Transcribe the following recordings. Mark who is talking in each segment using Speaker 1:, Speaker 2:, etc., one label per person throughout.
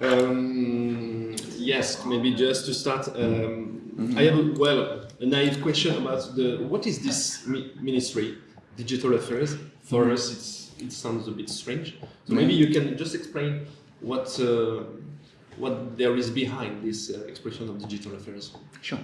Speaker 1: Um, yes, maybe just to start, um, I have a, well a naive question about the what is this mi ministry, digital affairs? For us, it's it sounds a bit strange. So maybe you can just explain what uh, what there is behind this uh, expression of digital affairs.
Speaker 2: Sure.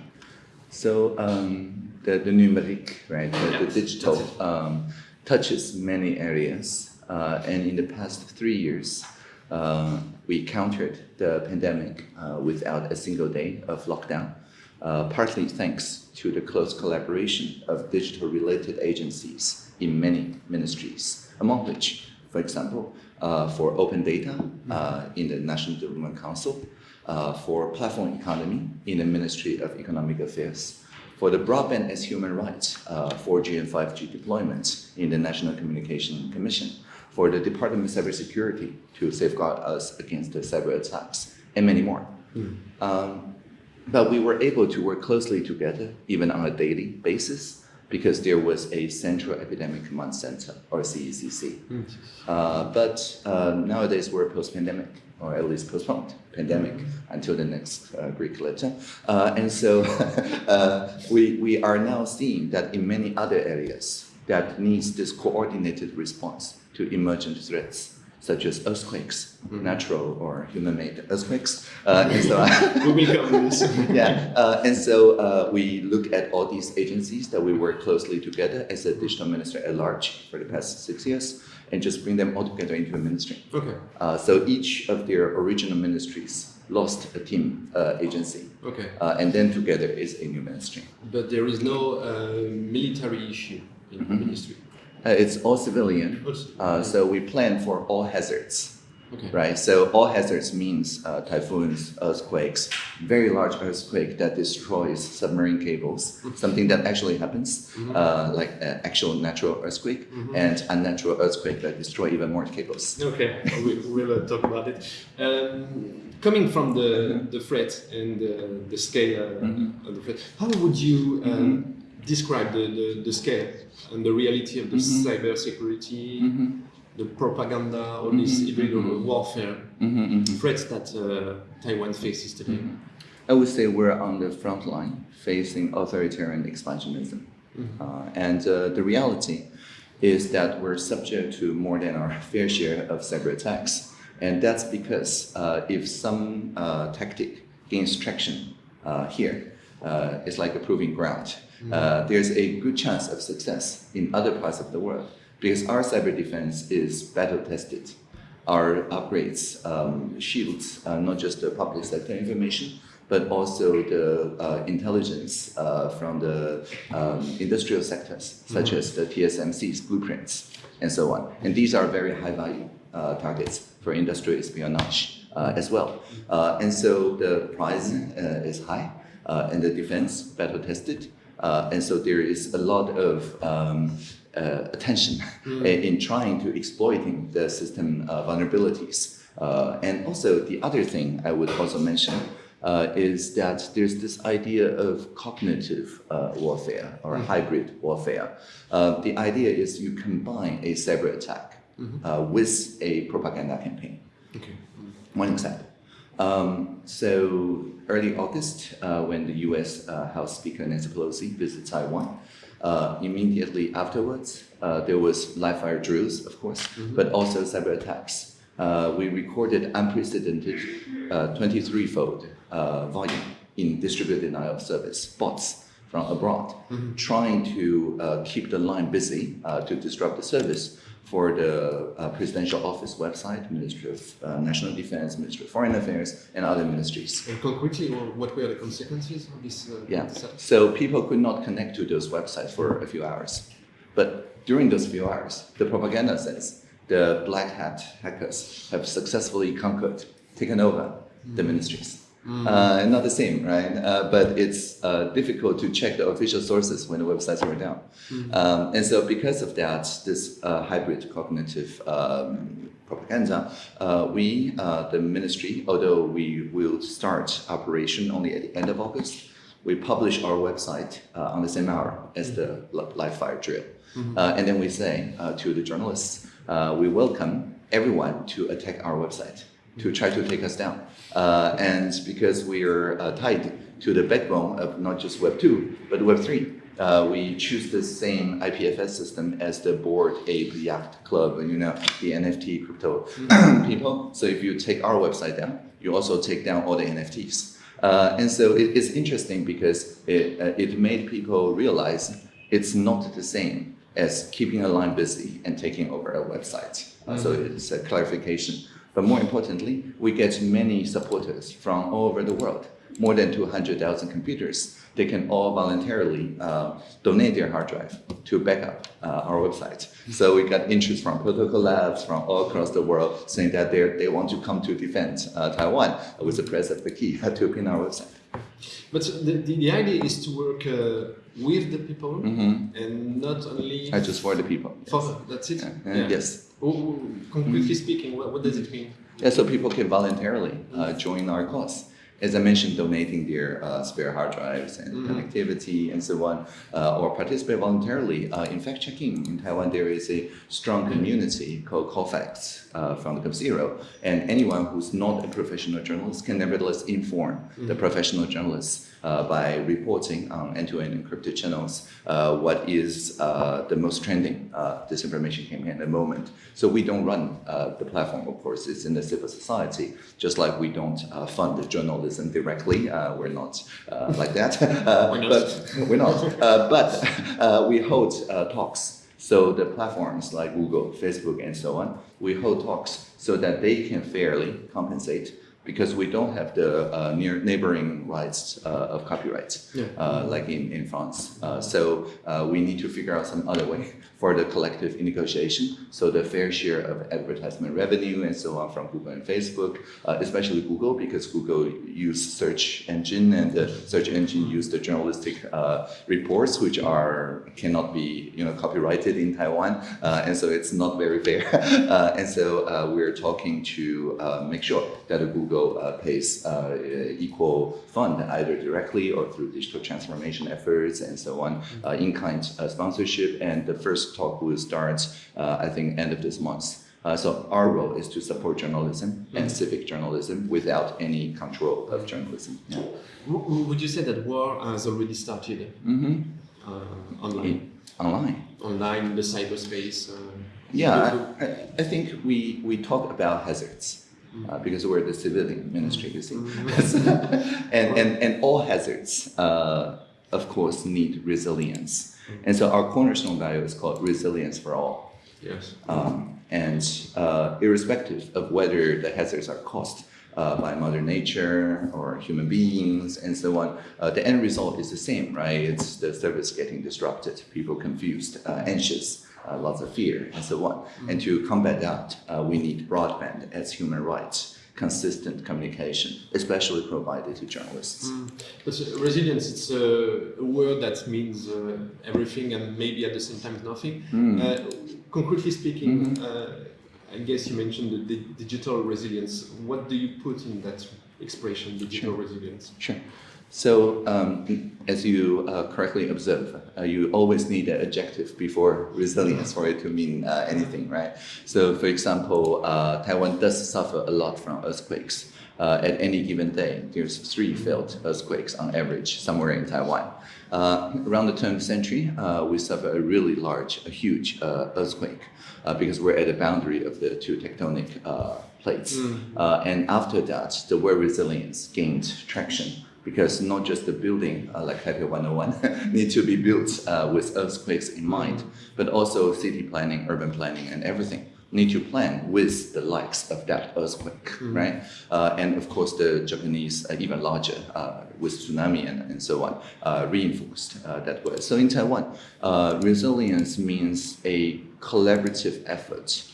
Speaker 2: So um, the, the numeric, right, the, the digital um, touches many areas. Uh, and in the past three years, uh, we countered the pandemic uh, without a single day of lockdown, uh, partly thanks to the close collaboration of digital-related agencies in many ministries, among which, for example, uh, for open data uh, in the National Development Council, uh, for platform economy in the Ministry of Economic Affairs, for the broadband as human rights, uh, 4G and 5G deployment in the National Communication Commission, for the Department of Cybersecurity to safeguard us against the cyber attacks, and many more. Um, but we were able to work closely together, even on a daily basis, because there was a Central Epidemic Command Center, or CECC. Uh, but uh, nowadays we're post-pandemic, or at least postponed pandemic until the next uh, Greek letter. Uh, and so uh, we, we are now seeing that in many other areas that needs this coordinated response to emergent threats, such as earthquakes, natural or human-made earthquakes, uh, and so on.
Speaker 1: we will come to this.
Speaker 2: yeah, uh, and so uh, we look at all these agencies that we work closely together as a digital minister at large for the past six years, and just bring them all together into a ministry.
Speaker 1: Okay.
Speaker 2: Uh, so each of their original ministries lost a team uh, agency,
Speaker 1: Okay.
Speaker 2: uh, and then together is a new ministry.
Speaker 1: But there is no uh, military issue in the ministry.
Speaker 2: Uh, it's all civilian, uh, so we plan for all hazards.
Speaker 1: Okay.
Speaker 2: Right, so all hazards means uh, typhoons, earthquakes, very large earthquake that destroys submarine cables, something that actually happens, uh, like uh, actual natural earthquake, and unnatural earthquake that destroy even more cables.
Speaker 1: Okay, we, we'll uh, talk about it. Um, coming from the, the threat and uh, the scale uh, of the threat, how would you um, describe the, the, the scale and the reality of the cyber security, the propaganda, all this hybrid warfare threats that uh, Taiwan faces today?
Speaker 2: I would say we're on the front line facing authoritarian expansionism. Uh, and uh, the reality is that we're subject to more than our fair share of cyber attacks. And that's because uh, if some uh, tactic gains traction uh, here, uh, it's like a proving ground. Uh, there's a good chance of success in other parts of the world because our cyber defense is battle tested our upgrades um, shields uh, not just the public sector information, but also the uh, intelligence uh, from the um, industrial sectors, such as the TSMC's blueprints and so on. And these are very high value uh, targets for industrial espionage uh, as well. Uh, and so the price uh, is high uh, and the defense battle tested. Uh, and so there is a lot of um, uh, attention in, in trying to exploiting the system uh, vulnerabilities. Uh, and also the other thing I would also mention uh, is that there's this idea of cognitive uh, warfare or hybrid warfare. Uh, the idea is you combine a cyber attack uh, with a propaganda campaign.
Speaker 1: Okay.
Speaker 2: One example. Um, so early August, uh, when the U.S. Uh, House Speaker Nancy Pelosi visited Taiwan, uh, immediately afterwards, uh, there was live fire drills, of course, but also cyber attacks. Uh, we recorded unprecedented 23-fold uh, volume in distributed denial of service bots from abroad, trying to uh, keep the line busy uh, to disrupt the service for the uh, presidential office website, Ministry of uh, National Defense, Ministry of Foreign Affairs, and other ministries.
Speaker 1: And concretely, wh- what were the consequences of this? Uh,
Speaker 2: Yeah. So people could not connect to those websites for a few hours. But during those few hours, the propaganda says the black hat hackers have successfully conquered, taken over the ministries. Uh, not the same, right? Uh, but it's uh, difficult to check the official sources when the websites are down. Um, and so, because of that, this uh, hybrid cognitive um, propaganda, uh, we, uh, the ministry, although we will start operation only at the end of August, we publish our website uh, on the same hour as the live fire drill. Uh, and then we say uh, to the journalists, uh, we welcome everyone to attack our website to try to take us down. Uh, and because we are uh, tied to the backbone of not just Web 2, but Web 3, uh, we choose the same IPFS system as the Bored Ape Yacht Club, you know, the NFT crypto people. So if you take our website down, you also take down all the NFTs. Uh, and so it, it's interesting because it, uh, it made people realize it's not the same as keeping a line busy and taking over a website. Uh, so it's a clarification. But more importantly, we get many supporters from all over the world, more than 200,000 computers. They can all voluntarily uh, donate their hard drive to back up uh, our website. So we got interest from protocol labs from all across the world saying that they they want to come to defend uh, Taiwan with the press of the key to pin our website.
Speaker 1: But the, the, the idea is to work uh, with the people and not only
Speaker 2: I just for the people.
Speaker 1: for that's it.
Speaker 2: Uh, Yes.
Speaker 1: Oh, oh, concretely speaking, what, what does it mean?
Speaker 2: Yeah, so people can voluntarily uh, join our cause. As I mentioned, donating their uh, spare hard drives and connectivity and so on, uh, or participate voluntarily uh, in fact checking. In Taiwan, there is a strong community called Cofacts uh, from the Zero, and anyone who's not a professional journalist can nevertheless inform the professional journalists by reporting on end-to-end encrypted channels uh, what is uh, the most trending uh, disinformation campaign at the moment. So we don't run uh, the platform, of course, it's in the civil society, just like we don't uh, fund the journalism directly. Uh, we're not uh, like that. Uh,
Speaker 1: We're not.
Speaker 2: But we're not. Uh, but uh, we hold uh, talks. So the platforms like Google, Facebook, and so on, we hold talks so that they can fairly compensate because we don't have the uh, near neighboring rights uh, of copyright
Speaker 1: Yeah.
Speaker 2: uh, like in, in France. Uh, so uh, we need to figure out some other way for the collective negotiation. So the fair share of advertisement revenue and so on from Google and Facebook, uh, especially Google because Google use search engine and the search engine use the journalistic uh, reports which are cannot be you know copyrighted in Taiwan, uh, and so it's not very fair. uh, and so uh, we're talking to uh, make sure that Google pays equal fund either directly or through digital transformation efforts and so on, in-kind uh, sponsorship. And the first talk will start, uh, I think, end of this month. Uh, so our role is to support journalism and civic journalism without any control of journalism. Yeah.
Speaker 1: Would you say that war has already started
Speaker 2: hmm
Speaker 1: uh, online,
Speaker 2: Online.
Speaker 1: online in the cyberspace? Uh,
Speaker 2: Yeah, I, I- think we, we talk about hazards uh, because we're the civilian ministry, you see. and, and, and all hazards, uh, of course, need resilience. And so our cornerstone value is called resilience for all.
Speaker 1: yes.
Speaker 2: Um, and uh, irrespective of whether the hazards are caused uh, by Mother Nature or human beings and so on, uh, the end result is the same, right? It's the service getting disrupted, people confused, uh, anxious, uh, lots of fear, and so on. And to combat that, uh, we need broadband as human rights, consistent communication, especially provided to journalists.
Speaker 1: But uh, resilience, it's a, a word that means uh, everything and maybe at the same time nothing. Uh, concretely speaking, uh, I guess you mentioned the, di- digital resilience. What do you put in that expression, digital resilience?
Speaker 2: Sure. So, um, as you uh, correctly observe, uh, you always need an adjective before resilience for it to mean uh, anything, right? So, for example, uh, Taiwan does suffer a lot from earthquakes. Uh, at any given day, there's three failed earthquakes on average somewhere in Taiwan. Uh, around the turn of the century, uh, we suffer a really large, a huge uh, earthquake uh, because we're at the boundary of the two tectonic uh, plates. Uh, and after that, the word resilience gained traction because not just the building uh, like Taipei 101 need to be built uh, with earthquakes in mind, but also city planning, urban planning, and everything need to plan with the likes of that earthquake, right? Uh, and of course, the Japanese, uh, even larger, uh, with tsunami and, and so on, uh, reinforced uh, that word. So in Taiwan, uh, resilience means a collaborative effort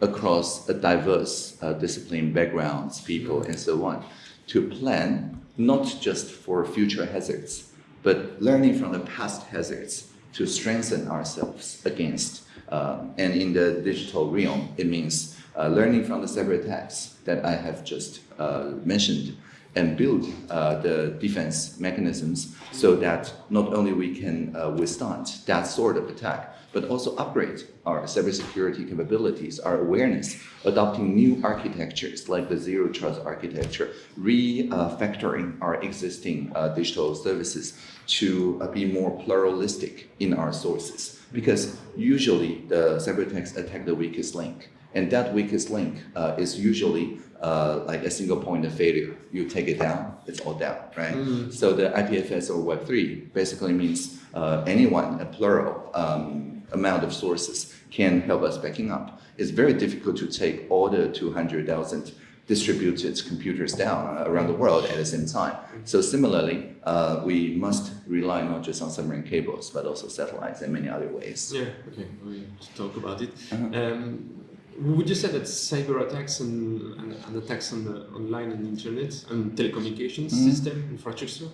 Speaker 2: across a diverse uh, discipline backgrounds, people, and so on, to plan not just for future hazards, but learning from the past hazards to strengthen ourselves against. Um, and in the digital realm, it means uh, learning from the cyber attacks that I have just uh, mentioned and build uh, the defense mechanisms so that not only we can uh, withstand that sort of attack, but also upgrade our cybersecurity capabilities, our awareness, adopting new architectures like the zero trust architecture, refactoring our existing uh, digital services to uh, be more pluralistic in our sources. Because usually the cyber attacks attack the weakest link. And that weakest link uh, is usually uh, like a single point of failure. You take it down, it's all down, right? So the IPFS or Web3 basically means uh, anyone, a plural um, amount of sources can help us backing up. It's very difficult to take all the 200,000 distributed computers down uh, around the world at the same time. So similarly, uh, we must rely not just on submarine cables, but also satellites and many other ways.
Speaker 1: Yeah, okay, we'll talk about it.
Speaker 2: Uh-huh.
Speaker 1: Um, would you say that cyber attacks and, and, and attacks on the online and internet and telecommunications
Speaker 2: Mm-hmm.
Speaker 1: system infrastructure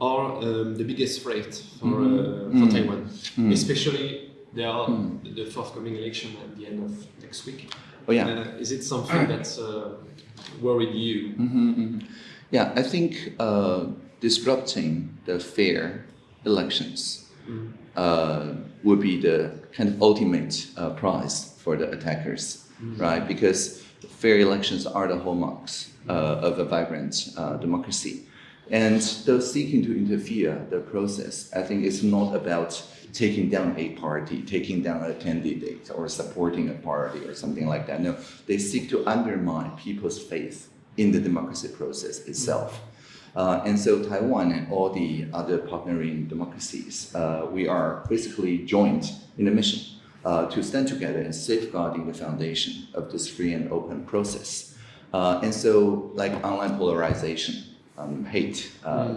Speaker 1: are um, the biggest threat for, uh, for
Speaker 2: Mm.
Speaker 1: Taiwan?
Speaker 2: Mm.
Speaker 1: Especially there are
Speaker 2: Mm.
Speaker 1: the forthcoming election at the end of next week.
Speaker 2: Oh yeah.
Speaker 1: Uh, is it something that's uh, worried you?
Speaker 2: Mhm, mhm. Yeah, I think uh, disrupting the fair elections
Speaker 1: Mm.
Speaker 2: uh, would be the kind of ultimate uh, prize for the attackers, right? Because fair elections are the hallmarks uh, of a vibrant uh, democracy. And those seeking to interfere the process, I think it's not about taking down a party, taking down a candidate, or supporting a party or something like that. No, they seek to undermine people's faith in the democracy process itself. Uh, and so Taiwan and all the other partnering democracies, uh, we are basically joined in a mission uh, to stand together and safeguarding the foundation of this free and open process. Uh, and so, like online polarization, um, hate. Uh,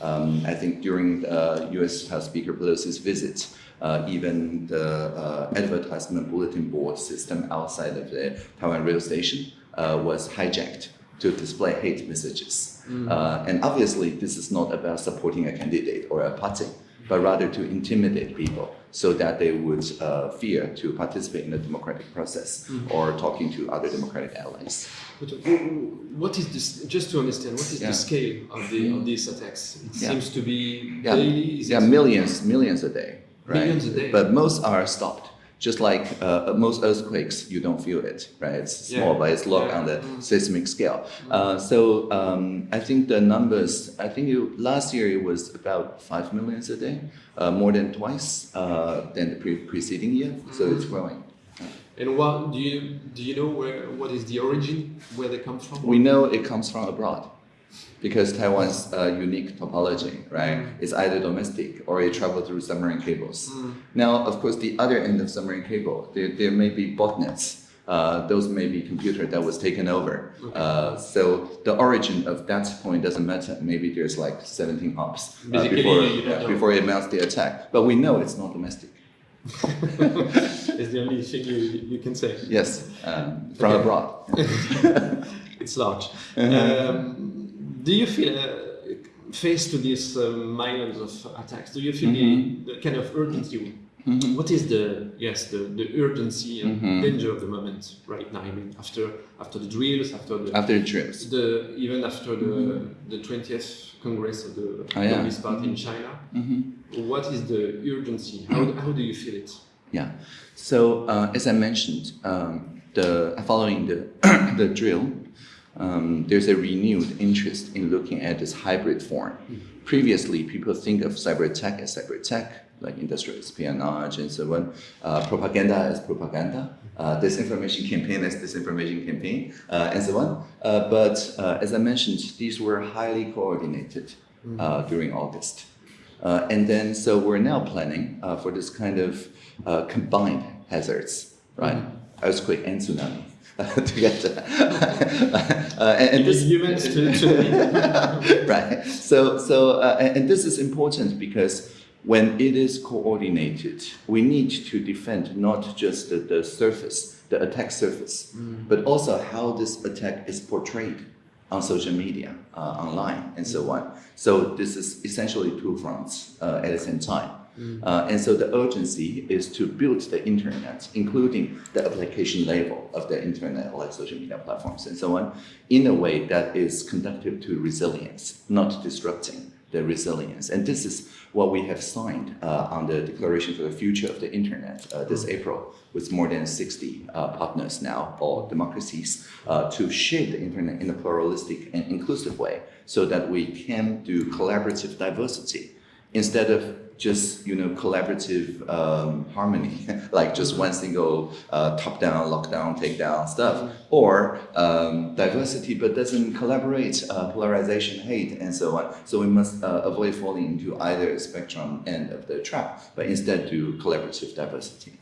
Speaker 2: um, I think during uh, U.S. House Speaker Pelosi's visit, uh, even the uh, advertisement bulletin board system outside of the Taiwan rail station uh, was hijacked to display hate messages. Uh, and obviously, this is not about supporting a candidate or a party, but rather to intimidate people so that they would uh, fear to participate in the democratic process mm-hmm. or talking to other democratic allies.
Speaker 1: But uh, what is this? Just to understand, what is
Speaker 2: Yeah.
Speaker 1: the scale of the of mm-hmm. these attacks? It
Speaker 2: Yeah.
Speaker 1: seems to be
Speaker 2: Yeah,
Speaker 1: daily.
Speaker 2: Yeah, millions, millions a day, right?
Speaker 1: Millions a day.
Speaker 2: But most are stopped. Just like uh, most earthquakes, you don't feel it, right? It's
Speaker 1: Yeah.
Speaker 2: small, but it's locked
Speaker 1: Yeah.
Speaker 2: on the
Speaker 1: Mm.
Speaker 2: seismic scale. Uh, so um, I think the numbers. I think it, last year it was about five millions a day, uh, more than twice uh, than the pre- preceding year. So it's growing.
Speaker 1: And what do you do? You know where what is the origin? Where they come from?
Speaker 2: We know it comes from abroad because Taiwan's uh, unique topology, right? It's either domestic or it travel through submarine cables. Now, of course, the other end of submarine cable, there, there may be botnets. Uh, those may be computer that was taken over. Uh, so the origin of that point doesn't matter. Maybe there's like 17 hops uh, before,
Speaker 1: you
Speaker 2: yeah, before it mounts the attack. But we know it's not domestic.
Speaker 1: it's the only thing you, you can say.
Speaker 2: Yes, um, from
Speaker 1: Okay.
Speaker 2: abroad.
Speaker 1: It's large.
Speaker 2: Uh-huh.
Speaker 1: Um, do you feel, uh, faced to these uh, millions of attacks, do you feel
Speaker 2: Mm-hmm.
Speaker 1: the, the kind of urgency? What is the yes the, the urgency and
Speaker 2: Mm-hmm.
Speaker 1: danger of the moment right now? I mean, after after the drills, after the
Speaker 2: After the drills.
Speaker 1: the even after the the twentieth congress of the
Speaker 2: Mm-hmm. Oh, yeah.
Speaker 1: Communist Party in China,
Speaker 2: Mhm.
Speaker 1: what is the urgency? How, how do you feel it?
Speaker 2: Yeah. So uh, as I mentioned, um, the following the the drill, um, there's a renewed interest in looking at this hybrid form. Previously, people think of cyber attack as cyber attack, like industrial espionage and so on. Uh, propaganda as propaganda. Uh, disinformation campaign as disinformation campaign, uh, and so on. Uh, but uh, as I mentioned, these were highly coordinated uh, during August. Uh, and then, so we're now planning uh, for this kind of uh, combined hazards, right? Earthquake and tsunami together. uh, and, and this,
Speaker 1: you meant to, to
Speaker 2: right. So, so, uh, and, and this is important because when it is coordinated, we need to defend not just the, the surface, the attack surface, but also how this attack is portrayed on social media, uh, online, and so on. So this is essentially two fronts uh, at the same time. Uh, and so the urgency is to build the internet, including the application level of the internet, like social media platforms and so on, in a way that is conducive to resilience, not disrupting the resilience. And this is what we have signed uh, on the Declaration for the Future of the Internet uh, this April with more than 60 uh, partners now, all democracies, uh, to shape the internet in a pluralistic and inclusive way so that we can do collaborative diversity instead of just you know collaborative um, harmony, like just one single uh, top down, lockdown, take down stuff, or um, diversity but doesn't collaborate, uh, polarization, hate, and so on. So we must uh, avoid falling into either spectrum end of the trap, but instead do collaborative diversity.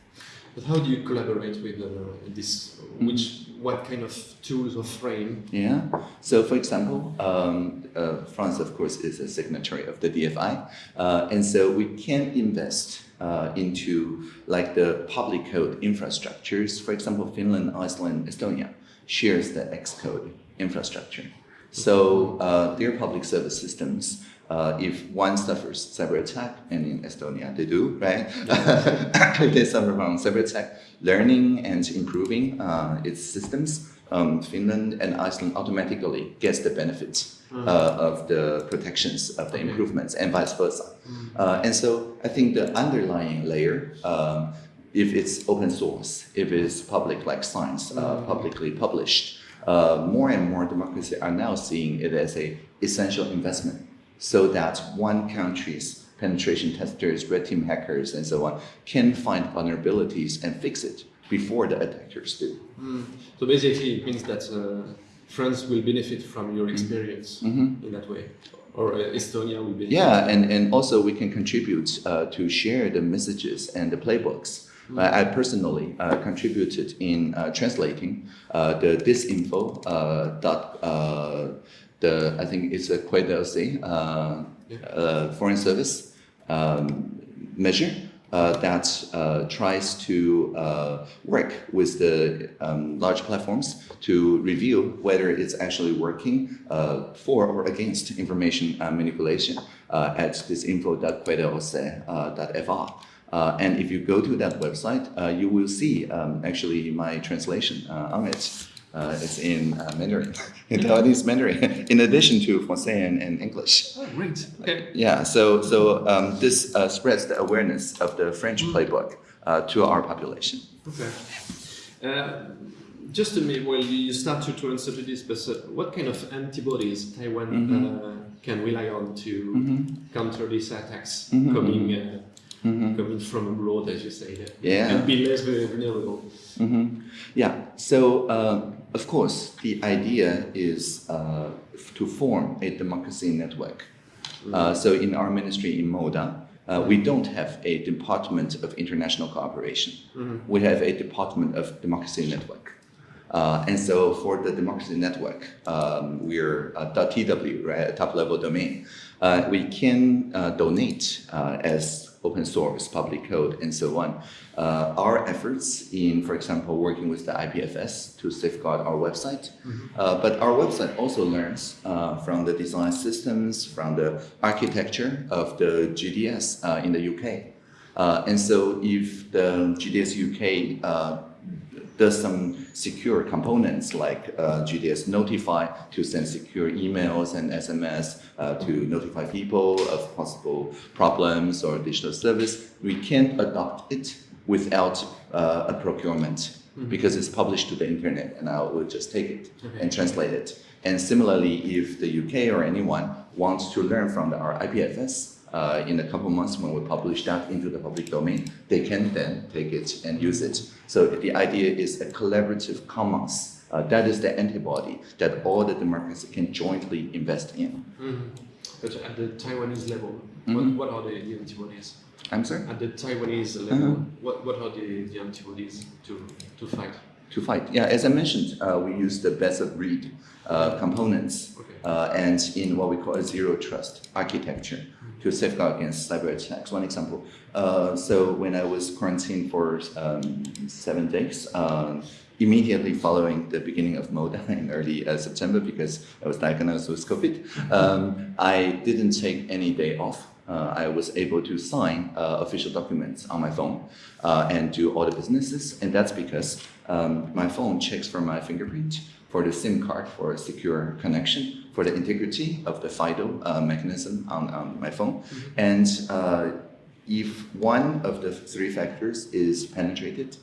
Speaker 1: But how do you collaborate with uh, this? Which what kind of tools or frame?
Speaker 2: Yeah. So, for example, um, uh, France, of course, is a signatory of the DFI, uh, and so we can invest uh, into like the public code infrastructures. For example, Finland, Iceland, Estonia shares the X-Road infrastructure. So uh, their public service systems uh, if one suffers cyber attack, and in Estonia they do, right? they suffer from cyber attack, learning and improving uh, its systems, um, Finland and Iceland automatically gets the benefits uh, of the protections of the improvements and vice versa. Uh, and so I think the underlying layer, um, if it's open source, if it's public like science, uh, publicly published, uh, more and more democracies are now seeing it as a essential investment so that one country's penetration testers, red team hackers, and so on can find vulnerabilities and fix it before the attackers do.
Speaker 1: So basically, it means that uh, France will benefit from your experience in that way, or uh, Estonia will benefit.
Speaker 2: Yeah, and, and also we can contribute uh, to share the messages and the playbooks. I I personally uh, contributed in uh, translating uh, the disinfo uh, dot uh, the I think it's a Quai d'Orsay uh, uh, foreign service um, measure uh, that uh, tries to uh, work with the um, large platforms to review whether it's actually working uh, for or against information uh, manipulation uh, at disinfo.quaidorsay.fr. Uh, and if you go to that website, uh, you will see um, actually my translation uh, on it. Uh, it's in uh, Mandarin, in Taiwanese Mandarin, in addition to Francais and, and English.
Speaker 1: Oh, great. Okay.
Speaker 2: Yeah, so so um, this uh, spreads the awareness of the French playbook uh, to our population.
Speaker 1: Okay. Uh, just to me, well, you you start to, to answer to this, but uh, what kind of antibodies Taiwan uh, can rely on to counter these attacks coming uh, coming from abroad, as you say,
Speaker 2: Yeah.
Speaker 1: and be less vulnerable?
Speaker 2: hmm Yeah. So uh, of course, the idea is uh, to form a democracy network. Uh, so in our ministry in Moda, uh, we don't have a department of international cooperation. We have a department of democracy network. Uh, and so for the democracy network, um, we're .tw, right, a top-level domain. Uh, we can uh, donate uh, as open source, public code, and so on. Uh, our efforts in, for example, working with the IPFS to safeguard our website. Uh, but our website also learns uh, from the design systems, from the architecture of the GDS uh, in the UK. Uh, and so if the GDS UK uh, does some secure components like uh, GDS Notify to send secure emails and SMS uh, to notify people of possible problems or digital service. We can't adopt it without uh, a procurement because it's published to the internet and I will just take it and translate it. And similarly, if the UK or anyone wants to learn from the, our IPFS, uh, in a couple months when we publish that into the public domain, they can then take it and use it. So the idea is a collaborative commons. Uh, that is the antibody that all the democracies can jointly invest in.
Speaker 1: But at the Taiwanese level, what, what are the, the antibodies?
Speaker 2: I'm sorry?
Speaker 1: At the Taiwanese level, what, what are the, the antibodies to, to fight?
Speaker 2: To fight. Yeah, as I mentioned, uh, we use the best of breed uh, components
Speaker 1: Okay.
Speaker 2: uh, and in what we call a zero trust architecture to safeguard against cyber attacks. One example. Uh, so when I was quarantined for um, seven days, um, immediately following the beginning of MODA in early uh, September, because I was diagnosed with COVID, um, I didn't take any day off uh, I was able to sign uh, official documents on my phone uh, and do all the businesses. And that's because um, my phone checks for my fingerprint, for the SIM card for a secure connection, for the integrity of the FIDO uh, mechanism on, on my phone. And uh, if one of the three factors is penetrated,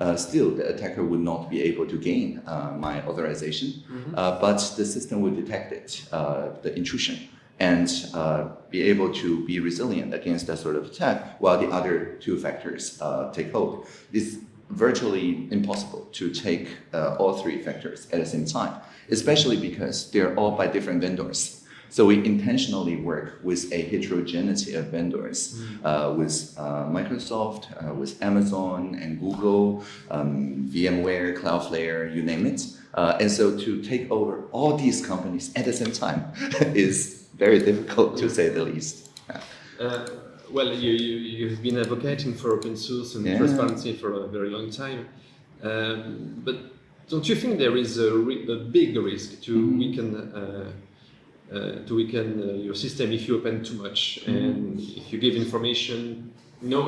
Speaker 2: uh, still the attacker would not be able to gain uh, my authorization, uh, but the system will detect it, uh, the intrusion, and uh, be able to be resilient against that sort of attack while the other two factors uh, take hold. It's virtually impossible to take uh, all three factors at the same time, especially because they're all by different vendors. So we intentionally work with a heterogeneity of vendors, uh, with uh, Microsoft, uh, with Amazon and Google, um, VMware, Cloudflare, you name it. Uh, and so to take over all these companies at the same time is very difficult to say the least.
Speaker 1: Uh, well, you, you, you've been advocating for open source and
Speaker 2: Yeah.
Speaker 1: transparency for a very long time. Um, but don't you think there is a, a big risk to
Speaker 2: Mm-hmm.
Speaker 1: weaken, uh, uh, to weaken uh, your system if you open too much
Speaker 2: Mm-hmm.
Speaker 1: and if you give information? No,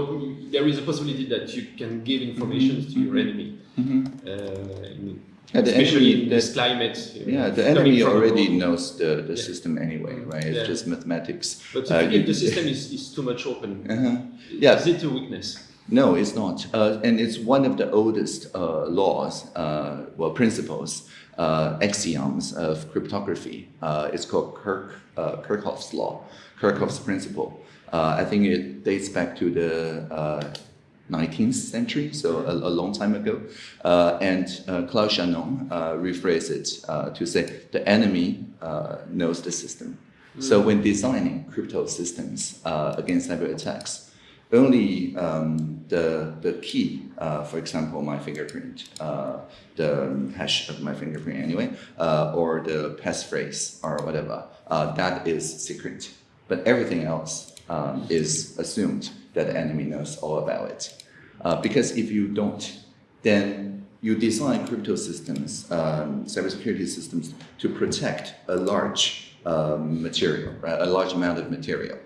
Speaker 1: there is a possibility that you can give information to your enemy. Uh,
Speaker 2: Mm-hmm. Yeah, the
Speaker 1: especially
Speaker 2: enemy-
Speaker 1: this
Speaker 2: the-
Speaker 1: climate. uh,
Speaker 2: Yeah, the enemy already knows the, the
Speaker 1: Yeah.
Speaker 2: system anyway, right? It's
Speaker 1: Yeah.
Speaker 2: just mathematics.
Speaker 1: But if,
Speaker 2: Uh,
Speaker 1: if the system is, is too much open,
Speaker 2: Uh-huh. Yeah.
Speaker 1: is it a weakness?
Speaker 2: No, it's not. Uh, and it's one of the oldest uh, laws, uh, well, principles, uh, axioms of cryptography. Uh, it's called Kirk, uh, Kerckhoffs's law, Kerckhoffs's principle. Uh, I think it dates back to the uh, 19th century, so a, a long time ago. Uh, and uh, Claude Shannon uh, rephrased it uh, to say the enemy uh, knows the system. So when designing crypto systems uh, against cyber attacks, only um, the, the key, uh, for example, my fingerprint, uh, the hash of my fingerprint anyway, uh, or the passphrase or whatever, uh, that is secret. But everything else um, is assumed that the enemy knows all about it. Uh, because if you don't, then you design crypto systems, um, cybersecurity systems, to protect a large um, material, right? a large amount of material.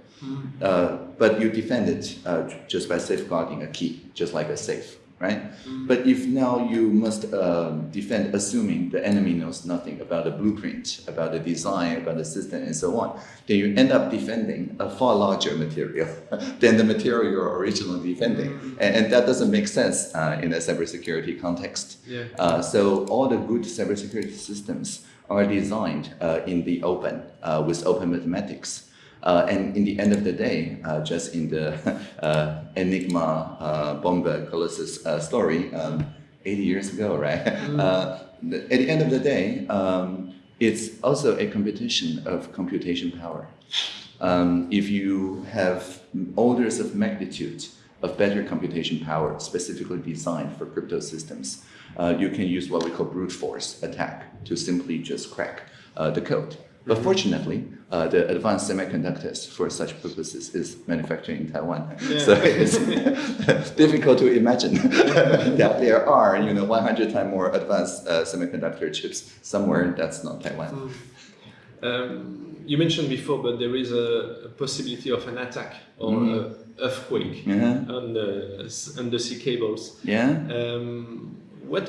Speaker 2: Uh, but you defend it uh, just by safeguarding a key, just like a safe, right? But if now you must um, defend assuming the enemy knows nothing about the blueprint, about the design, about the system, and so on, then you end up defending a far larger material than the material you're originally defending. And, and that doesn't make sense uh, in a cybersecurity context.
Speaker 1: Yeah.
Speaker 2: Uh, so all the good cybersecurity systems are designed uh, in the open uh, with open mathematics. Uh, and in the end of the day, uh, just in the uh, Enigma uh, Bombe Colossus uh, story, um, 80 years ago, right? Uh, at the end of the day, um, it's also a competition of computation power. Um, if you have orders of magnitude of better computation power specifically designed for crypto systems, uh, you can use what we call brute force attack to simply just crack uh, the code. But fortunately, uh, the advanced semiconductors for such purposes is manufactured in Taiwan. So it's difficult to imagine that there are, you know, 100 times more advanced uh, semiconductor chips somewhere that's not Taiwan.
Speaker 1: Um, you mentioned before, but there is a, a possibility of an attack or a earthquake
Speaker 2: Yeah.
Speaker 1: on the s- undersea cables.
Speaker 2: Yeah.
Speaker 1: Um, what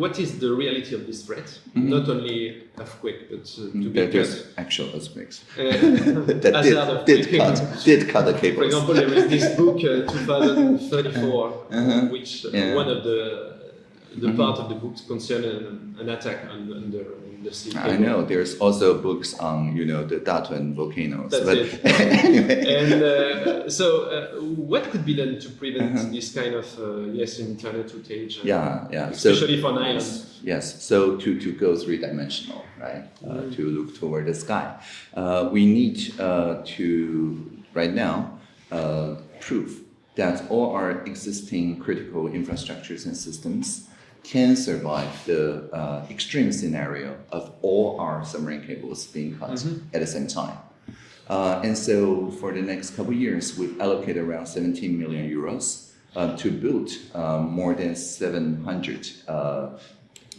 Speaker 1: what is the reality of this threat?
Speaker 2: Mhm.
Speaker 1: Not only earthquake, but uh, to
Speaker 2: There-
Speaker 1: be
Speaker 2: There's actual earthquakes.
Speaker 1: Uh,
Speaker 2: that did, did cut did cut the
Speaker 1: For example, there is this book, uh, 2034,
Speaker 2: Uh-huh.
Speaker 1: which uh,
Speaker 2: Yeah.
Speaker 1: one of the the
Speaker 2: Mhm.
Speaker 1: part of the book concerned an, an attack on, on the the sea.
Speaker 2: I know there's also books on you know the Datun volcanoes.
Speaker 1: That's
Speaker 2: but
Speaker 1: it.
Speaker 2: anyway,
Speaker 1: And uh, so, uh, what could be done to prevent
Speaker 2: Uh-huh.
Speaker 1: this kind of uh, yes internet outage? uh,
Speaker 2: yeah, yeah. So
Speaker 1: especially for an island.
Speaker 2: Yes, so to, to go three dimensional, right? Uh, to look toward the sky, uh, we need uh, to right now uh, prove that all our existing critical infrastructures and systems can survive the uh, extreme scenario of all our submarine cables being cut at the same time. Uh, and so for the next couple of years, we've allocated around 17 million euros uh, to build um, more than 700 uh,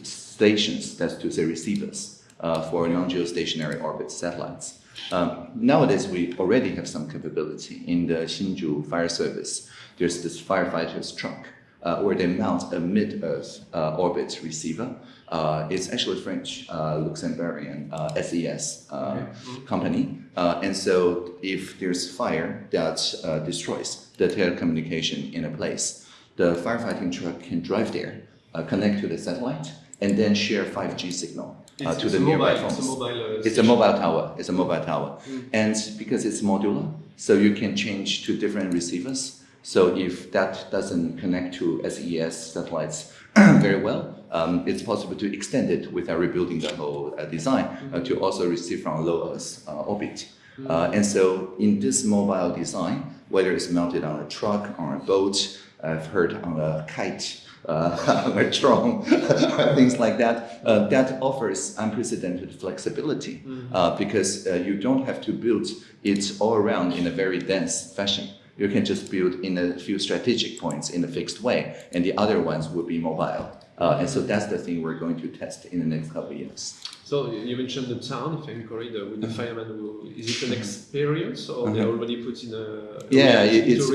Speaker 2: stations, that's to say receivers, uh, for non-geostationary orbit satellites. Um, nowadays, we already have some capability in the Hsinchu Fire Service. There's this firefighter's truck uh, where they mount a mid-Earth uh, orbit receiver. Uh, it's actually a French, uh, Luxembourgian uh, SES uh, company. Uh, and so if there's fire that uh, destroys the telecommunication in a place, the firefighting truck can drive there, uh, connect to the satellite, and then share 5G signal uh, to the nearby
Speaker 1: mobile- it's a mobile, uh,
Speaker 2: It's a mobile tower. It's a mobile tower, and because it's modular, so you can change to different receivers. So if that doesn't connect to SES satellites very well, um, it's possible to extend it without rebuilding the whole uh, design uh, to also receive from low Earth uh, orbit. Uh, and so in this mobile design, whether it's mounted on a truck, on a boat, I've heard on a kite, uh, a drone, things like that, uh, that offers unprecedented flexibility uh, because uh, you don't have to build it all around in a very dense fashion. You can just build in a few strategic points in a fixed way, and the other ones will be mobile. Uh, and so that's the thing we're going to test in the next couple of years.
Speaker 1: So you mentioned the town, if I'm correct, uh, with the
Speaker 2: Mm-hmm.
Speaker 1: fireman. Who, is it an experience or they already put in a
Speaker 2: Yeah, it's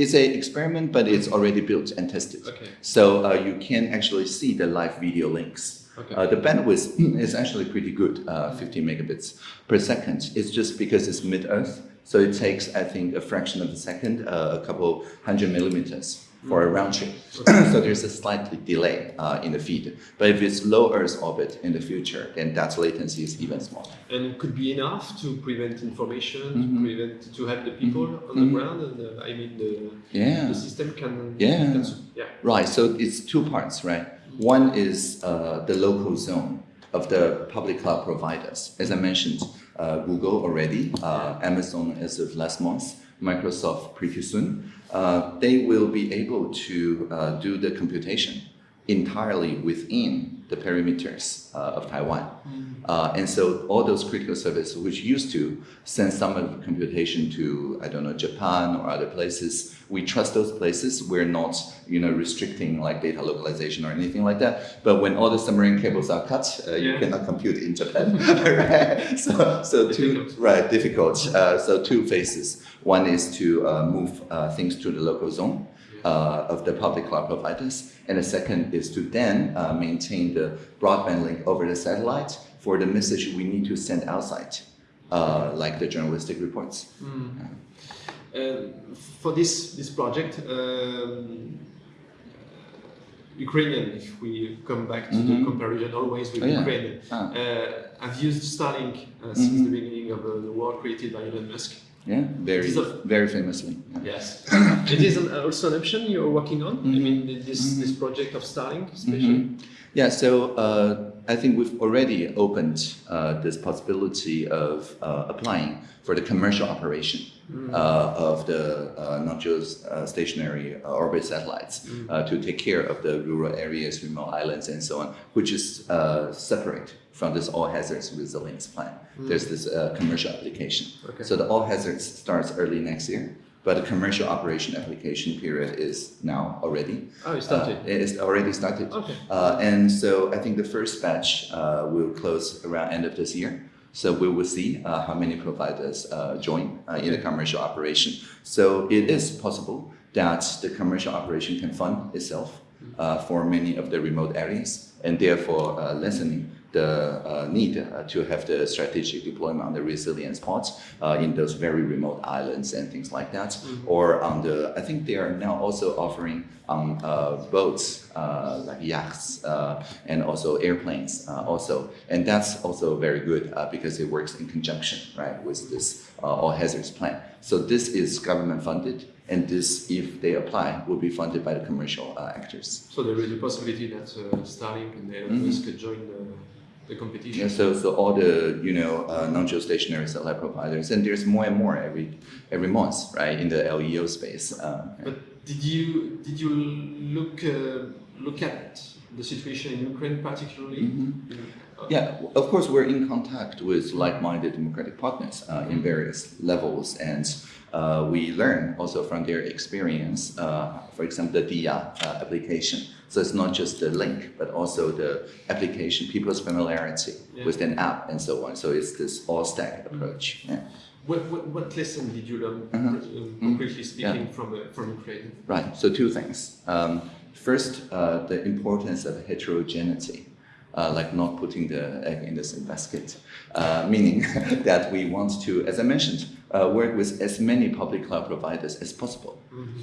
Speaker 2: it's an experiment, but it's already built and tested.
Speaker 1: Okay.
Speaker 2: So uh, you can actually see the live video links.
Speaker 1: Okay.
Speaker 2: Uh, the bandwidth is actually pretty good, uh, 50 megabits per second. It's just because it's mid-Earth, so it takes, I think, a fraction of a second, uh, a couple hundred millimeters for a round trip. so there's a slight delay uh, in the feed. But if it's low Earth orbit in the future, then that latency is even smaller.
Speaker 1: and it could be enough to prevent information,
Speaker 2: Mm-hmm.
Speaker 1: to prevent to help the people on the ground, and uh, I mean the
Speaker 2: Yeah.
Speaker 1: the system can
Speaker 2: Yeah.
Speaker 1: can, yeah
Speaker 2: Right, so it's two parts, right? One is uh, the local zone of the public cloud providers. As I mentioned, uh, Google already, uh, Amazon as of last month, Microsoft pretty soon. Uh, they will be able to uh, do the computation entirely within the perimeters uh, of Taiwan. Uh, and so all those critical services which used to send some of the computation to, I don't know, Japan or other places, we trust those places. We're not, you know, restricting like data localization or anything like that. But when all the submarine cables are cut, uh, you
Speaker 1: Yeah.
Speaker 2: cannot compute in Japan, right? So, so two, right, difficult. Uh, so two phases. One is to uh, move uh, things to the local zone uh, of the public cloud providers. And the second is to then uh, maintain the broadband link over the satellite for the message we need to send outside, uh, like the journalistic reports.
Speaker 1: Um, for this this project, um, Ukrainian, if we come back to the comparison always with
Speaker 2: Oh, yeah.
Speaker 1: Ukraine,
Speaker 2: Ah.
Speaker 1: uh, I've used Starlink uh, since the beginning of uh, the war created by Elon Musk.
Speaker 2: Yeah, very,
Speaker 1: a-
Speaker 2: very famously. Yeah.
Speaker 1: Yes, it is an, also an option you're working on. I mean, this this project of Starlink, especially.
Speaker 2: Yeah, so uh, I think we've already opened uh, this possibility of uh, applying for the commercial operation uh, of the uh, not just uh, stationary uh, orbit satellites uh, to take care of the rural areas, remote islands, and so on, which is uh, separate from this all hazards resilience plan. There's this uh, commercial application.
Speaker 1: Okay.
Speaker 2: So the all hazards starts early next year. But the commercial operation application period is now already.
Speaker 1: Oh, it started.
Speaker 2: Uh, it is already started.
Speaker 1: Okay.
Speaker 2: Uh, and so I think the first batch uh, will close around end of this year. So we will see uh, how many providers uh, join uh, in the commercial operation. So it is possible that the commercial operation can fund itself uh, for many of the remote areas and therefore uh, lessening the uh, need uh, to have the strategic deployment on the resilience parts uh, in those very remote islands and things like that. Or on the, I think they are now also offering on uh, boats uh, like yachts uh, and also airplanes uh, also. And that's also very good uh, because it works in conjunction, right, with this uh, all hazards plan. So this is government funded and this, if they apply, will be funded by the commercial uh, actors.
Speaker 1: So there is a possibility that uh, Starlink and Elon Musk could join the, the competition.
Speaker 2: Yeah, so so all the you know uh, non-geostationary satellite providers, and there's more and more every every month, right, in the LEO space. Uh,
Speaker 1: But did you did you look uh, look at the situation in Ukraine particularly? Uh,
Speaker 2: yeah, of course, we're in contact with like-minded democratic partners uh, in various levels, and uh, we learn also from their experience. Uh, for example, the Diia uh, application. So it's not just the link, but also the application, people's familiarity
Speaker 1: Yeah.
Speaker 2: with an app and so on. So it's this all stack approach. Yeah.
Speaker 1: What, what, what lesson did you learn,
Speaker 2: Uh-huh.
Speaker 1: um, concretely speaking, from, uh, from Ukraine?
Speaker 2: Right. So two things. Um, first, uh, the importance of heterogeneity, uh, like not putting the egg in the same basket, uh, meaning that we want to, as I mentioned, uh, work with as many public cloud providers as possible.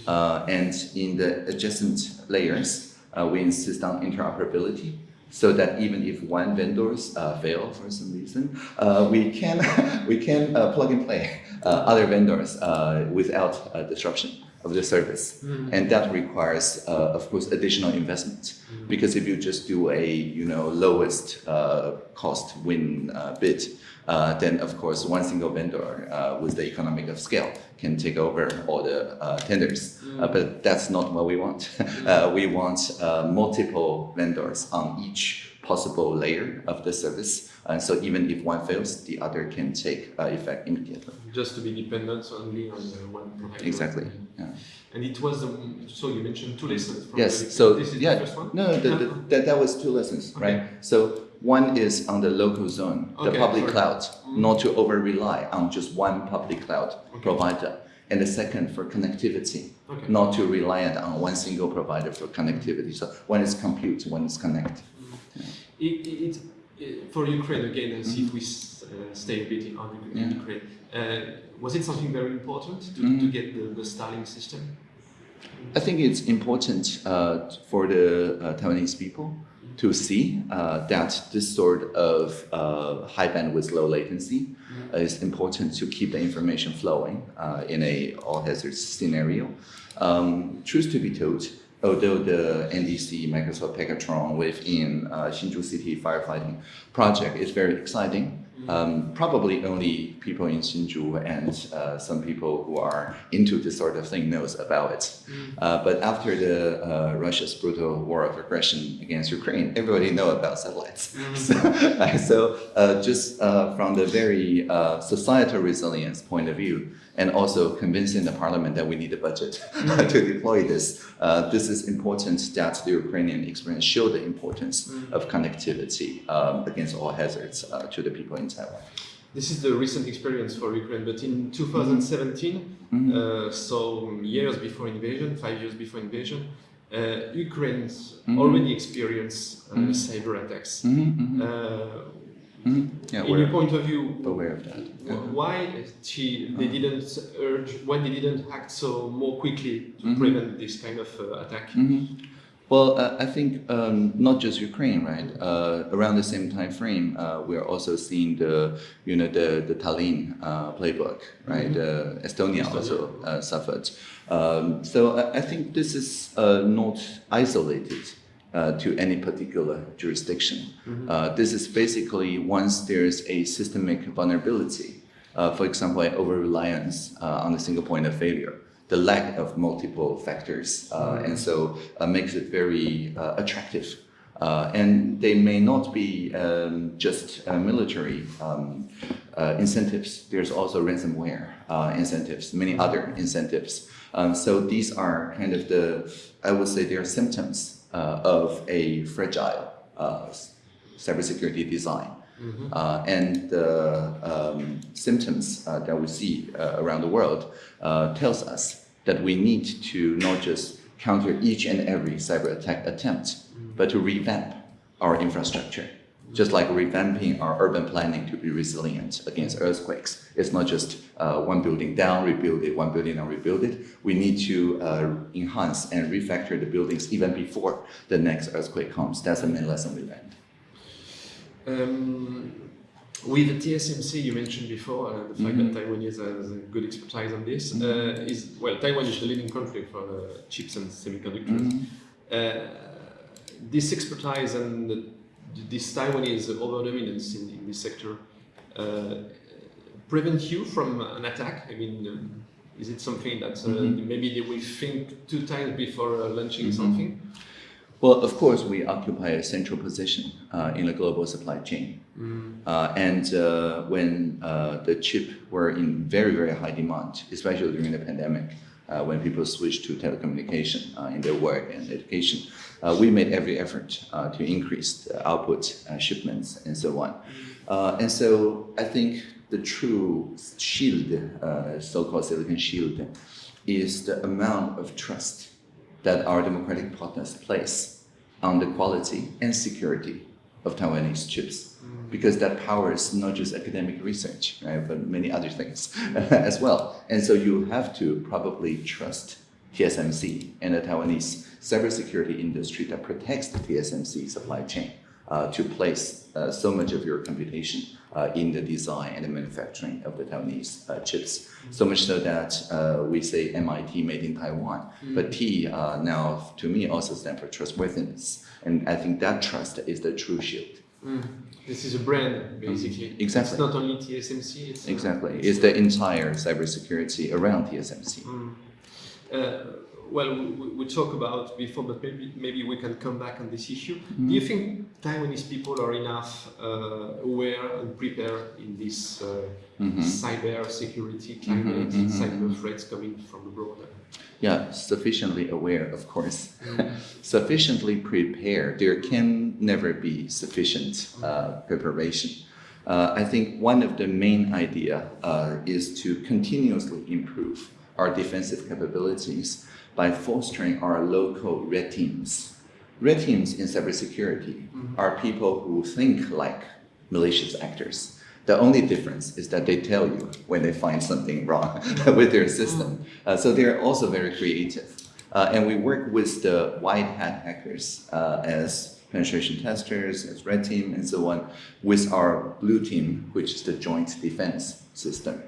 Speaker 2: Uh, and in the adjacent layers, uh, we insist on interoperability. So that even if one vendors uh, fail for some reason, uh, we can we can uh, plug and play uh, other vendors uh, without uh, disruption of the service, and that requires, uh, of course, additional investment. Because if you just do a you know lowest uh, cost win uh, bid, uh, then of course one single vendor uh, with the economic of scale can take over all the uh, tenders. Uh, but that's not what we want. uh, we want uh, multiple vendors on each possible layer of the service. And so even if one fails, the other can take uh, effect immediately.
Speaker 1: Just to be dependent only on one provider.
Speaker 2: Exactly. Yeah.
Speaker 1: And it was, um, so you mentioned two lessons from
Speaker 2: Yes.
Speaker 1: the-
Speaker 2: So
Speaker 1: this is
Speaker 2: yeah,
Speaker 1: the first one?
Speaker 2: no, the, the, that that was two lessons,
Speaker 1: Okay.
Speaker 2: right? So one is on the local zone, the public
Speaker 1: sorry.
Speaker 2: cloud,
Speaker 1: Mm.
Speaker 2: not to over rely on just one public cloud
Speaker 1: Okay.
Speaker 2: provider. And the second for connectivity,
Speaker 1: Okay.
Speaker 2: not to rely on one single provider for connectivity. So one is compute, one is connect.
Speaker 1: It, it, it, for Ukraine again, and see if we uh, stay a bit on Uk-
Speaker 2: Yeah.
Speaker 1: Ukraine. Uh, was it something very important to,
Speaker 2: Mhm.
Speaker 1: to get the, the Starlink system?
Speaker 2: I think it's important uh, for the uh, Taiwanese people to see uh, that this sort of uh, high bandwidth, low latency uh, is important to keep the information flowing uh, in a all hazards scenario. Um, truth to be told, although the NDC Microsoft Pegatron within uh, Hsinchu City firefighting project is very exciting, um, probably only people in Hsinchu and uh, some people who are into this sort of thing knows about it. Uh, but after the uh, Russia's brutal war of aggression against Ukraine, everybody know about satellites. So, uh, so uh, just uh, from the very uh, societal resilience point of view, and also convincing the parliament that we need a budget to deploy this, uh, this is important that the Ukrainian experience show the importance of connectivity um, against all hazards uh, to the people in Taiwan.
Speaker 1: This is the recent experience for Ukraine, but in 2017,
Speaker 2: Mhm.
Speaker 1: uh, so years before invasion, five years before invasion, uh, Ukraine
Speaker 2: Mhm.
Speaker 1: already experienced uh,
Speaker 2: Mhm.
Speaker 1: cyber attacks.
Speaker 2: Mhm,
Speaker 1: Uh,
Speaker 2: mhm. Yeah,
Speaker 1: in your point of view,
Speaker 2: aware of that.
Speaker 1: wh- why she, they didn't urge, why they didn't act so more quickly to
Speaker 2: Mhm.
Speaker 1: prevent this kind of uh, attack?
Speaker 2: Mhm. Well, uh, I think um, not just Ukraine, right? Uh, around the same time frame, uh, we are also seeing the, you know, the the Tallinn uh, playbook, right? Uh, Estonia,
Speaker 1: Estonia.
Speaker 2: also uh, suffered. Um, so I, I think this is uh, not isolated. Uh, to any particular jurisdiction. Uh, this is basically once there's a systemic vulnerability, uh, for example, an over reliance uh, on a single point of failure, the lack of multiple factors, uh, and so uh, makes it very uh, attractive. Uh, and they may not be um, just uh, military um, uh, incentives. There's also ransomware uh, incentives, many other incentives. Um, so these are kind of the, I would say, they are symptoms of a fragile uh, cybersecurity design. Uh, and the um, symptoms uh, that we see uh, around the world uh, tells us that we need to not just counter each and every cyber attack attempt, but to revamp our infrastructure. Just like revamping our urban planning to be resilient against earthquakes. It's not just uh, one building down, rebuild it, one building down, rebuild it. We need to uh, enhance and refactor the buildings even before the next earthquake comes. That's the main lesson we learned.
Speaker 1: Um, with the TSMC you mentioned before, uh, the fact
Speaker 2: Mhm.
Speaker 1: that Taiwan has a good expertise on this
Speaker 2: Mhm.
Speaker 1: uh, is well, Taiwan is the leading country for uh, chips and semiconductors.
Speaker 2: Mhm.
Speaker 1: Uh, this expertise and the, this Taiwanese over dominance in, in this sector uh, prevent you from an attack. I mean, um, is it something that uh,
Speaker 2: Mhm.
Speaker 1: maybe they will think two times before uh, launching
Speaker 2: Mhm.
Speaker 1: something?
Speaker 2: Well, of course, we occupy a central position uh, in the global supply chain. Uh, and uh, when uh, the chip were in very, very high demand, especially during the pandemic, uh, when people switched to telecommunication uh, in their work and education, uh, we made every effort uh, to increase the output, uh, shipments, and so on. Uh, and so I think the true shield, uh, so-called silicon shield, is the amount of trust that our democratic partners place on the quality and security of Taiwanese chips. Because that powers not just academic research, right, but many other things as well. And so you have to probably trust TSMC and the Taiwanese cybersecurity industry that protects the TSMC supply chain uh, to place uh, so much of your computation uh, in the design and the manufacturing of the Taiwanese uh, chips. So much so that uh, we say MIT made in Taiwan, but T uh, now to me also stands for trustworthiness. And I think that trust is the true shield.
Speaker 1: This is a brand, basically.
Speaker 2: Exactly.
Speaker 1: It's not only TSMC. It's
Speaker 2: Exactly. It's the entire cybersecurity around TSMC.
Speaker 1: Uh, well, we, we talked about before, but maybe maybe we can come back on this issue.
Speaker 2: Mm-hmm.
Speaker 1: Do you think Taiwanese people are enough uh, aware and prepared in this uh,
Speaker 2: Mm-hmm.
Speaker 1: cyber security climate, cyber threats coming from abroad?
Speaker 2: Yeah, sufficiently aware, of course. sufficiently prepared. There can never be sufficient uh, preparation. Uh, I think one of the main idea uh, is to continuously improve our defensive capabilities by fostering our local red teams. Red teams in cybersecurity are people who think like malicious actors. The only difference is that they tell you when they find something wrong with their system. Uh, so they're also very creative. Uh, and we work with the white hat hackers uh, as penetration testers, as red team, and so on, with our blue team, which is the joint defense system.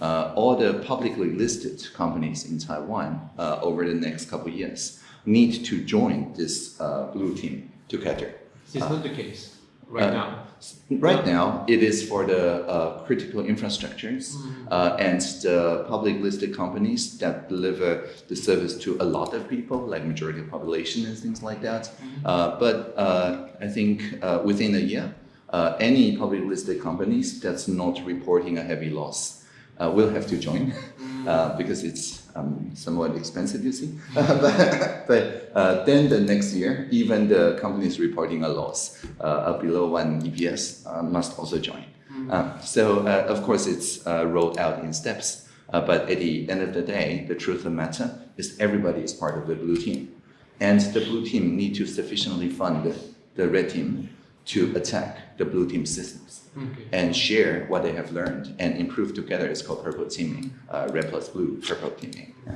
Speaker 2: Uh, all the publicly listed companies in Taiwan uh, over the next couple of years need to join this uh, blue team together.
Speaker 1: This is not the case right
Speaker 2: uh,
Speaker 1: now.
Speaker 2: Right now, it is for the uh, critical infrastructures uh, and the public listed companies that deliver the service to a lot of people, like majority of population and things like that. Uh, but uh, I think uh, within a year, uh, any public listed companies that's not reporting a heavy loss uh, will have to join uh, because it's um, somewhat expensive, you see. but but uh, then the next year, even the companies reporting a loss uh, below one EPS uh, must also join. Uh, so uh, of course it's uh, rolled out in steps. Uh, but at the end of the day, the truth of the matter is everybody is part of the blue team. And the blue team need to sufficiently fund the red team to attack the blue team systems
Speaker 1: Okay.
Speaker 2: and share what they have learned and improve together. It's called purple teaming, uh, red plus blue, purple teaming. Yeah.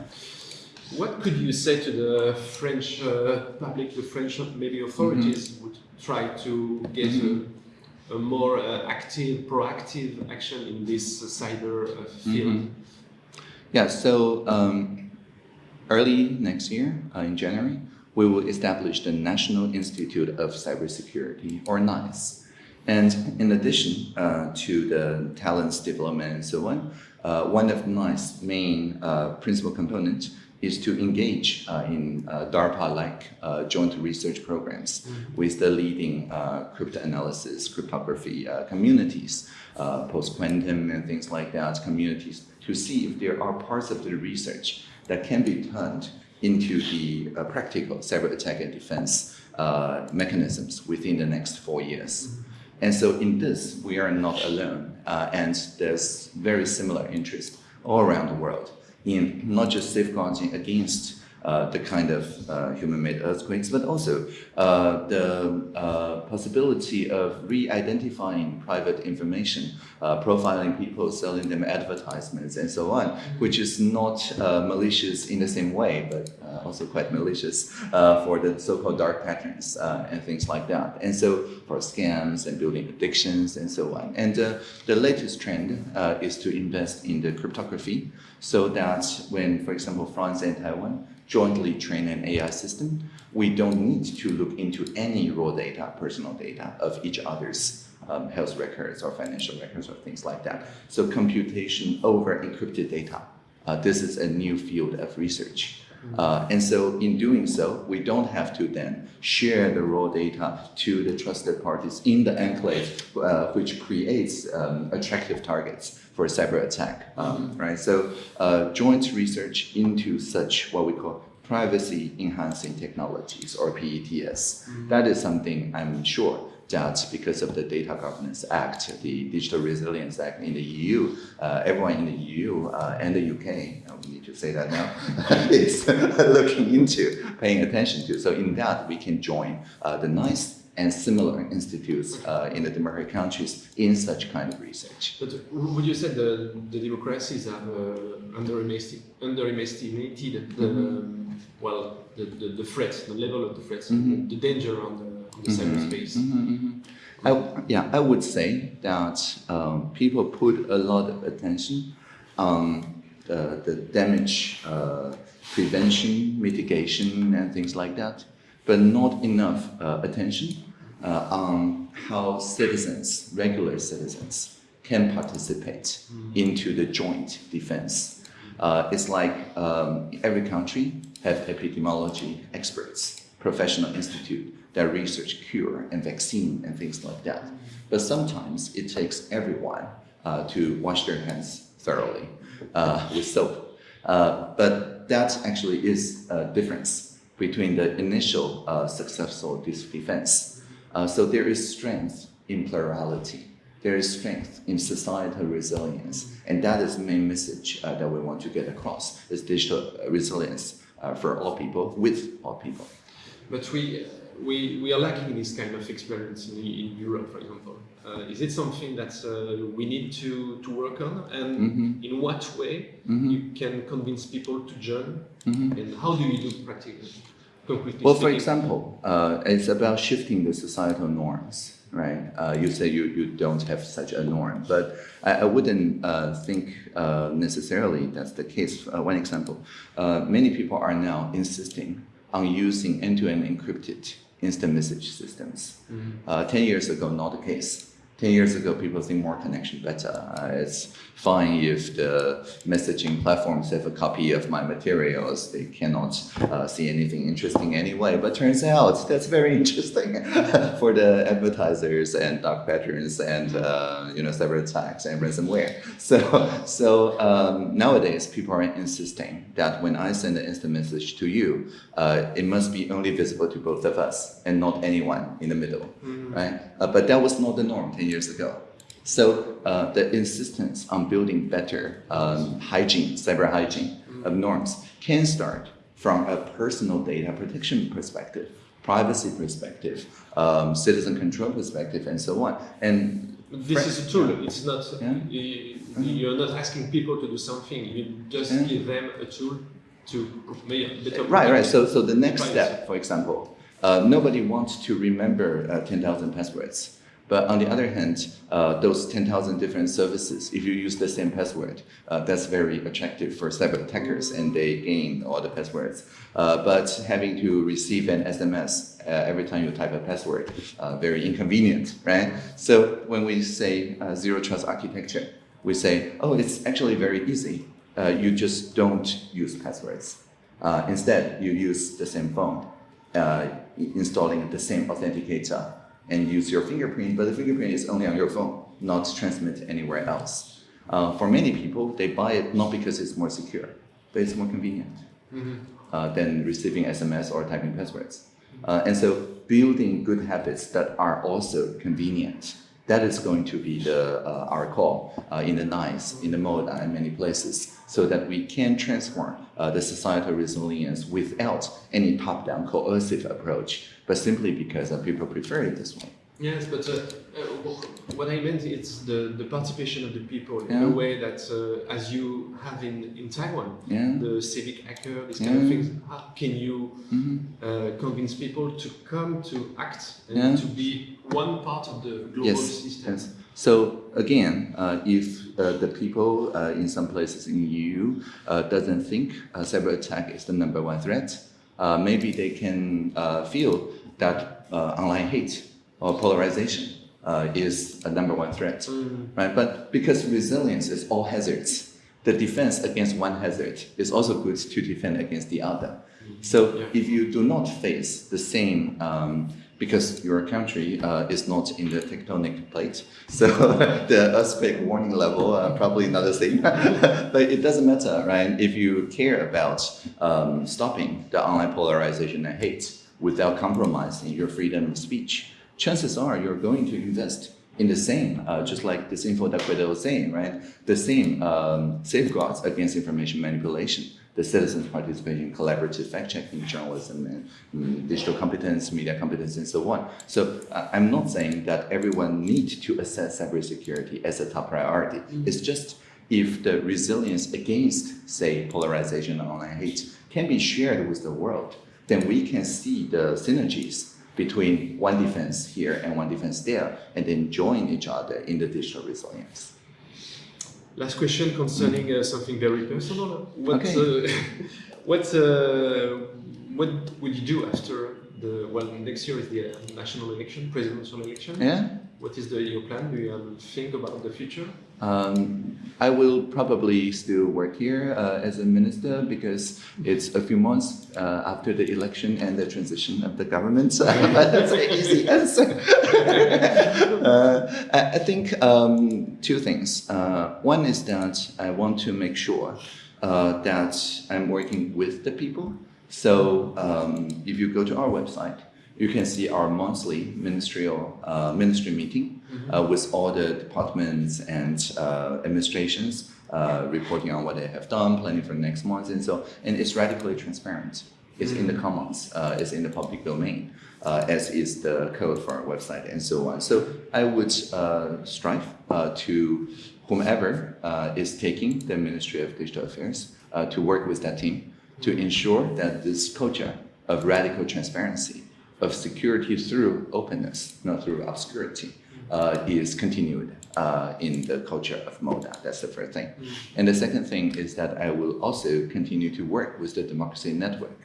Speaker 1: What could you say to the French uh, public, the French maybe authorities
Speaker 2: Mm-hmm.
Speaker 1: would try to get a, a more uh, active, proactive action in this cyber uh, field?
Speaker 2: Mhm. Yeah, so um, early next year, uh, in January, we will establish the National Institute of Cybersecurity, or NICE. And in addition uh, to the talents development and so on, uh, one of NICE's main uh, principal components is to engage uh, in uh, DARPA-like uh, joint research programs with the leading uh, cryptanalysis, cryptography uh, communities, uh, post-quantum and things like that, communities, to see if there are parts of the research that can be turned into the practical cyber attack and defense uh, mechanisms within the next four years. And so in this, we are not alone. Uh, and there's very similar interest all around the world in not just safeguarding against uh, the kind of uh, human-made earthquakes, but also uh, the uh, possibility of re-identifying private information, uh, profiling people, selling them advertisements, and so on, which is not malicious in the same way, but also quite malicious for the so-called dark patterns and things like that. And so for scams and building addictions and so on. And the latest trend is to invest in the cryptography so that when, for example, France and Taiwan jointly train an AI system, we don't need to look into any raw data, personal data of each other's um, health records or financial records or things like that. So computation over encrypted data. Uh, this is a new field of research. Uh, and so in doing so, we don't have to then share the raw data to the trusted parties in the enclave, uh, which creates um, attractive targets for cyber attack, um, right? So uh, joint research into such what we call privacy enhancing technologies or PETS. That is something I'm sure that because of the Data Governance Act, the Digital Resilience Act in the EU, uh, everyone in the EU uh, and the UK, need to say that now, is looking into, paying attention to. So in that, we can join uh, the NICE and similar institutes uh, in the democratic countries in such kind of research.
Speaker 1: But would you say the, the democracies have uh, underestimated, underestimated the, um, well, the, the, the threat, the level of the threat,
Speaker 2: Mhm.
Speaker 1: the danger on the, on the cyberspace?
Speaker 2: Mhm. I, yeah, I would say that um, people put a lot of attention on the, the damage uh, prevention, mitigation, and things like that, but not enough uh, attention uh, on how citizens, regular citizens, can participate into the joint defense. Uh, it's like um, every country have epidemiology experts, professional institute that research cure and vaccine and things like that. But sometimes it takes everyone uh, to wash their hands thoroughly uh, with soap. Uh, but that actually is a difference between the initial uh, successful defense. Uh, so there is strength in plurality. There is strength in societal resilience, and that is the main message uh, that we want to get across: is digital uh, resilience uh, for all people, with all people.
Speaker 1: But we, we, we are lacking this kind of experience in, in Europe, for example. Uh, is it something that uh, we need to, to work on? And
Speaker 2: Mhm.
Speaker 1: in what way
Speaker 2: Mhm.
Speaker 1: you can convince people to join?
Speaker 2: Mhm.
Speaker 1: And how do you do practically? Concretely
Speaker 2: Well, for example, uh, it's about shifting the societal norms, right? Uh, you say you, you don't have such a norm, but I, I wouldn't uh, think uh, necessarily that's the case. Uh, one example, uh, many people are now insisting on using end-to-end encrypted instant message systems. Uh, 10 years ago, not the case. 10 years ago, people think more connection better. Uh, it's fine if the messaging platforms have a copy of my materials. They cannot uh, see anything interesting anyway. But turns out that's very interesting for the advertisers and dark patterns and uh, you know cyber attacks and ransomware. So so um, nowadays, people are insisting that when I send an instant message to you, uh, it must be only visible to both of us and not anyone in the middle, right? Uh, but that was not the norm 10 years ago. So uh, the insistence on building better um, hygiene, cyber hygiene of norms can start from a personal data protection perspective, privacy perspective, um, citizen control perspective, and so on. And
Speaker 1: This is a tool. It's not.
Speaker 2: Yeah.
Speaker 1: You, you're not asking people to do something. You just
Speaker 2: Yeah.
Speaker 1: give them a tool to make better.
Speaker 2: Right, right. So, so the next
Speaker 1: Privacy.
Speaker 2: step, for example, uh, nobody wants to remember uh, 10,000 passwords. But on the other hand, uh, those 10,000 different services, if you use the same password, uh, that's very attractive for cyber attackers and they gain all the passwords. Uh, but having to receive an SMS uh, every time you type a password, uh, very inconvenient, right? So when we say uh, zero trust architecture, we say, oh, it's actually very easy. You just don't use passwords. Instead, you use the same phone, installing the same authenticator, and use your fingerprint, but the fingerprint is only on your phone, not transmitted anywhere else. Uh, for many people, they buy it not because it's more secure, but it's more convenient uh, than receiving SMS or typing passwords. Uh, and so, building good habits that are also convenient. That is going to be the uh, our call uh, in the NICE, in the MODA, uh, in many places, so that we can transform uh, the societal resilience without any top-down coercive approach, but simply because uh, people prefer it this way.
Speaker 1: Yes, but uh, uh, what I meant is the, the participation of the people in
Speaker 2: Yeah.
Speaker 1: a way that, uh, as you have in, in Taiwan,
Speaker 2: Yeah.
Speaker 1: the civic hacker, this kind of things, how can you
Speaker 2: Mhm.
Speaker 1: uh, convince people to come to act and to be one part of the global
Speaker 2: Yes,
Speaker 1: system?
Speaker 2: yes. So again, uh, if uh, the people uh, in some places in EU uh, doesn't think uh, cyber attack is the number one threat, uh, maybe they can uh, feel that uh, online hate or polarization uh, is a number one threat,
Speaker 1: Mm.
Speaker 2: right? But because resilience is all hazards, the defense against one hazard is also good to defend against the other. So
Speaker 1: Yeah.
Speaker 2: if you do not face the same um, because your country uh, is not in the tectonic plate. So the earthquake warning level uh, probably not the same. but it doesn't matter, right? If you care about um, stopping the online polarization and hate without compromising your freedom of speech, chances are you're going to invest in the same, uh, just like disinfo that Guido was saying, right? The same um, safeguards against information manipulation, the citizens' participation, in collaborative fact-checking, journalism, and mm, digital competence, media competence, and so on. So uh, I'm not saying that everyone needs to assess cybersecurity as a top priority. It's just if the resilience against, say, polarization and online hate can be shared with the world, then we can see the synergies between one defense here and one defense there, and then join each other in the digital resilience.
Speaker 1: Last question concerning uh, something very personal. What
Speaker 2: Okay.
Speaker 1: uh, what uh, what would you do after the well next year is the uh, national election, presidential election?
Speaker 2: Yeah.
Speaker 1: What is the your plan? Do you think about the future?
Speaker 2: Um, I will probably still work here uh, as a minister because it's a few months uh, after the election and the transition of the government. but that's an easy answer. uh, I, I think um, two things. Uh, one is that I want to make sure uh, that I'm working with the people. So um, if you go to our website, you can see our monthly ministerial uh, ministry meeting uh, with all the departments and uh, administrations uh, reporting on what they have done, planning for next month, and so. And it's radically transparent. It's in the commons. Uh, it's in the public domain, uh, as is the code for our website and so on. So I would uh, strive uh, to whomever uh, is taking the Ministry of Digital Affairs uh, to work with that team to ensure that this culture of radical transparency, of security through openness, not through obscurity, uh, is continued uh, in the culture of MODA. That's the first thing. And the second thing is that I will also continue to work with the Democracy Network.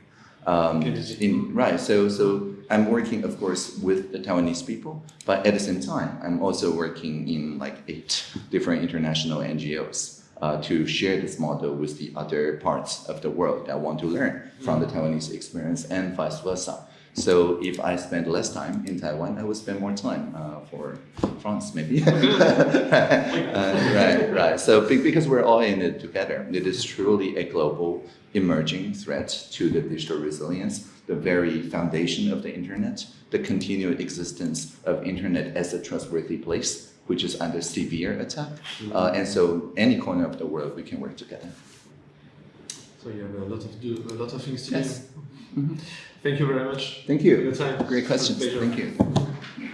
Speaker 2: Um, in, right, so, so I'm working, of course, with the Taiwanese people, but at the same time, I'm also working in like eight different international NGOs uh, to share this model with the other parts of the world that want to learn from the Taiwanese experience and vice versa. So if I spend less time in Taiwan, I will spend more time uh, for France, maybe. Uh, right, right. So because we're all in it together, it is truly a global emerging threat to the digital resilience, the very foundation of the internet, the continued existence of internet as a trustworthy place, which is under severe attack. Uh, and so any corner of the world, we can work together.
Speaker 1: So you have a lot of do a lot of things to
Speaker 2: Yes.
Speaker 1: do. Thank you very much.
Speaker 2: Thank you. Great questions. Thank you.